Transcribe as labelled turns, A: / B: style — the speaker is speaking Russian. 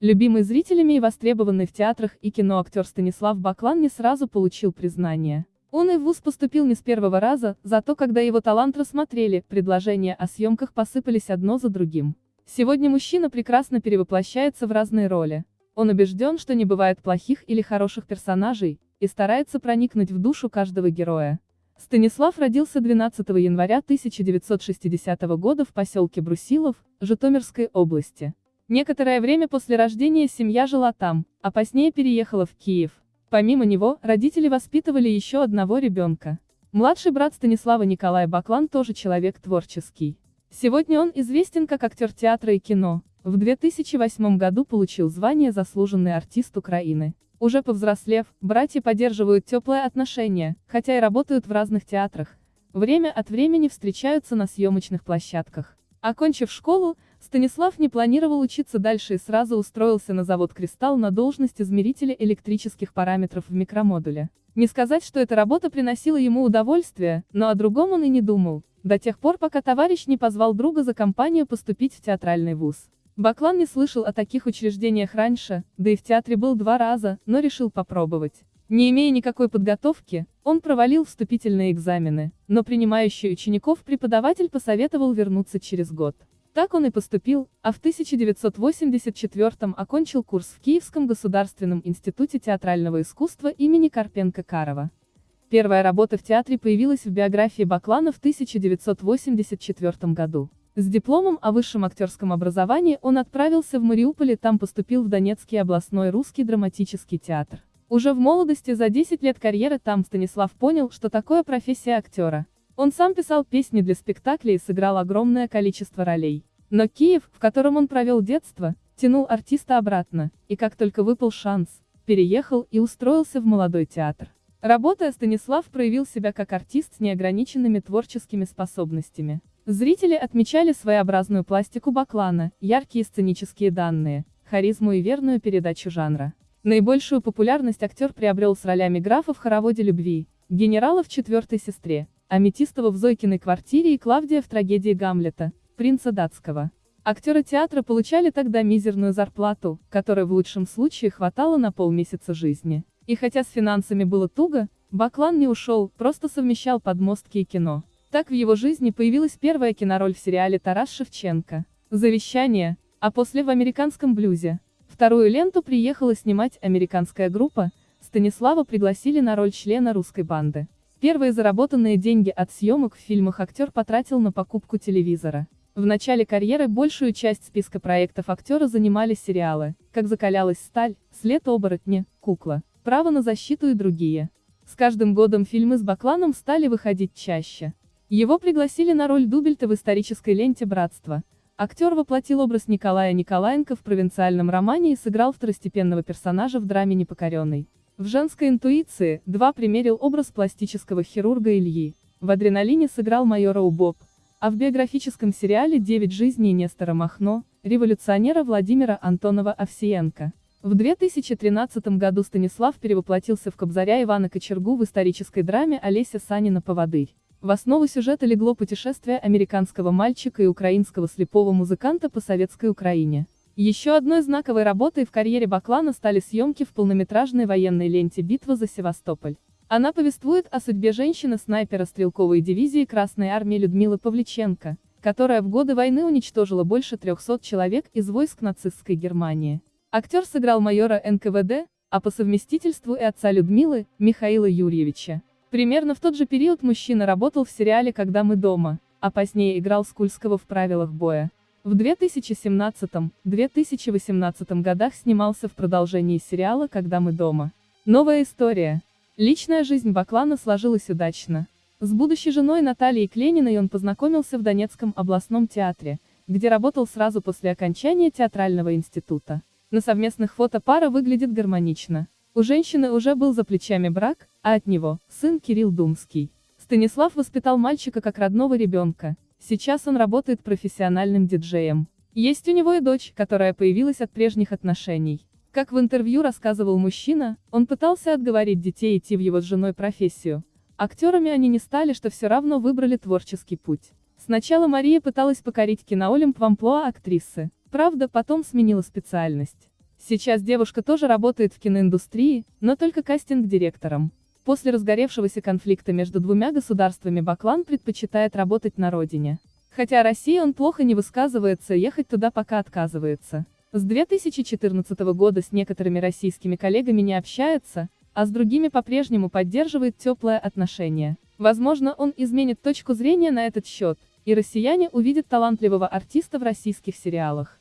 A: Любимый зрителями и востребованный в театрах и кино актер Станислав Баклан не сразу получил признание. Он и в ВУЗ поступил не с первого раза, зато когда его талант рассмотрели, предложения о съемках посыпались одно за другим. Сегодня мужчина прекрасно перевоплощается в разные роли. Он убежден, что не бывает плохих или хороших персонажей, и старается проникнуть в душу каждого героя. Станислав родился 12 января 1960 года в поселке Брусилов, Житомирской области. Некоторое время после рождения семья жила там, а позднее переехала в Киев. Помимо него, родители воспитывали еще одного ребенка. Младший брат Станислава Николай Баклан тоже человек творческий. Сегодня он известен как актер театра и кино. В 2008 году получил звание «Заслуженный артист Украины». Уже повзрослев, братья поддерживают теплые отношения, хотя и работают в разных театрах. Время от времени встречаются на съемочных площадках. Окончив школу, Станислав не планировал учиться дальше и сразу устроился на завод «Кристалл» на должность измерителя электрических параметров в микромодуле. Не сказать, что эта работа приносила ему удовольствие, но о другом он и не думал, до тех пор, пока товарищ не позвал друга за компанию поступить в театральный вуз. Баклан не слышал о таких учреждениях раньше, да и в театре был два раза, но решил попробовать. Не имея никакой подготовки, он провалил вступительные экзамены, но принимающий учеников преподаватель посоветовал вернуться через год. Так он и поступил, а в 1984 окончил курс в Киевском государственном институте театрального искусства имени Карпенко-Карова. Первая работа в театре появилась в биографии Баклана в 1984 году. С дипломом о высшем актерском образовании он отправился в Мариуполь и там поступил в Донецкий областной русский драматический театр. Уже в молодости за 10 лет карьеры там Станислав понял, что такое профессия актера. Он сам писал песни для спектаклей и сыграл огромное количество ролей. Но Киев, в котором он провел детство, тянул артиста обратно, и как только выпал шанс, переехал и устроился в молодой театр. Работая, Станислав проявил себя как артист с неограниченными творческими способностями. Зрители отмечали своеобразную пластику Баклана, яркие сценические данные, харизму и верную передачу жанра. Наибольшую популярность актер приобрел с ролями графа в хороводе любви, генерала в четвертой сестре, Аметистова в Зойкиной квартире и Клавдия в трагедии Гамлета, принца датского. Актеры театра получали тогда мизерную зарплату, которой в лучшем случае хватало на полмесяца жизни. И хотя с финансами было туго, Баклан не ушел, просто совмещал подмостки и кино. Так в его жизни появилась первая кинороль в сериале «Тарас Шевченко». «Завещание», а после в «Американском блюзе». Вторую ленту приехала снимать американская группа, Станислава пригласили на роль члена русской банды. Первые заработанные деньги от съемок в фильмах актер потратил на покупку телевизора. В начале карьеры большую часть списка проектов актера занимали сериалы, как «Закалялась сталь», «След оборотня», «Кукла», «Право на защиту» и другие. С каждым годом фильмы с Бакланом стали выходить чаще. Его пригласили на роль Дубельта в исторической ленте «Братство». Актер воплотил образ Николая Николаенко в провинциальном романе и сыграл второстепенного персонажа в драме «Непокоренный». В женской интуиции, два примерил образ пластического хирурга Ильи. В «Адреналине» сыграл майора Убоб, а в биографическом сериале «Девять жизней» Нестора Махно, революционера Владимира Антонова Овсиенко. В 2013 году Станислав перевоплотился в Кобзаря Ивана Кочергу в исторической драме Олеся Санина «Поводырь». В основу сюжета легло путешествие американского мальчика и украинского слепого музыканта по советской Украине. Еще одной знаковой работой в карьере Баклана стали съемки в полнометражной военной ленте «Битва за Севастополь». Она повествует о судьбе женщины-снайпера стрелковой дивизии Красной Армии Людмилы Павличенко, которая в годы войны уничтожила больше 300 человек из войск нацистской Германии. Актер сыграл майора НКВД, а по совместительству и отца Людмилы, Михаила Юрьевича. Примерно в тот же период мужчина работал в сериале «Когда мы дома», а позднее играл Скульского в «Правилах боя». В 2017-2018 годах снимался в продолжении сериала «Когда мы дома». Новая история. Личная жизнь Баклана сложилась удачно. С будущей женой Натальей Клениной он познакомился в Донецком областном театре, где работал сразу после окончания театрального института. На совместных фото пара выглядит гармонично. У женщины уже был за плечами брак, а от него – сын Кирилл Думский. Станислав воспитал мальчика как родного ребенка, Сейчас он работает профессиональным диджеем. Есть у него и дочь, которая появилась от прежних отношений. Как в интервью рассказывал мужчина, он пытался отговорить детей идти в его с женой профессию. Актерами они не стали, что все равно выбрали творческий путь. Сначала Мария пыталась покорить киноолимп в амплуа актрисы. Правда, потом сменила специальность. Сейчас девушка тоже работает в киноиндустрии, но только кастинг-директором. После разгоревшегося конфликта между двумя государствами Баклан предпочитает работать на родине. Хотя о России он плохо не высказывается, ехать туда пока отказывается. С 2014 года с некоторыми российскими коллегами не общается, а с другими по-прежнему поддерживает теплое отношение. Возможно, он изменит точку зрения на этот счет, и россияне увидят талантливого артиста в российских сериалах.